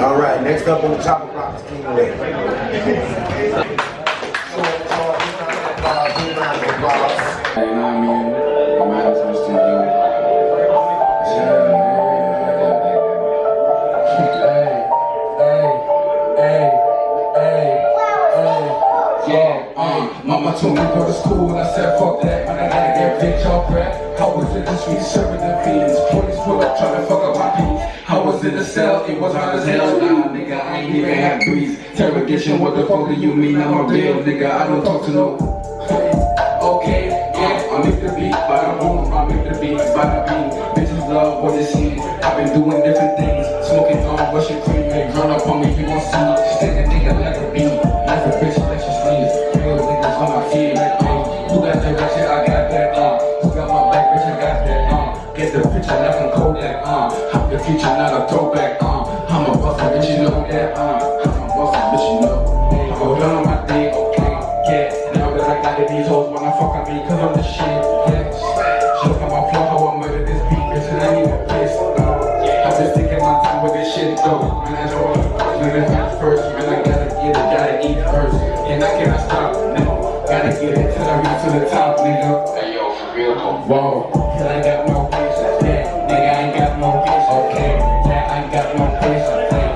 All right, next up on the chopper block is King Lee. You know I mean? My man is Mr. Yeah, uh, mama told me go to school and I said fuck that, man I gotta get bitch off rap. I was in the street serving the fiends, police pull up trying to fuck up in the cell, it was hard as hell, nah nigga, I ain't even have breeze. Interrogation, what the fuck do you mean I'm a real nigga? I don't talk to no. Okay, yeah, I make the beat, bada boom, I make the beat, bada beam. Bitches love what they see. I've been doing different things, smoking on Russian cream, and run up on me, you gon' see. Stick a nigga like a beat, like a bitch, like she sleeves. Real niggas on my feet, like. Who got ratchet? I got that, uh. Who got my back, bitch? I got that, uh. Get the picture, not uh. I'm the future, not a throwback, uh. I'm a bustin', bitch, you know that, uh. I'm a bustin', bitch, you know. Hey, go down on my thing, okay, yeah. Now that I got it, these hoes wanna fuck on me, cause I'm the shit, yeah. Show how my flow, how I murder this beat, bitch, and I ain't even pissed, uh. I've been taking my time with this shit, though. Man, I know I'm living fast first, man, I gotta get it, gotta eat first. And I cannot stop, no. Gotta get it till I reach to the top, nigga. Hey, yo, for real, though. Whoa, more patience.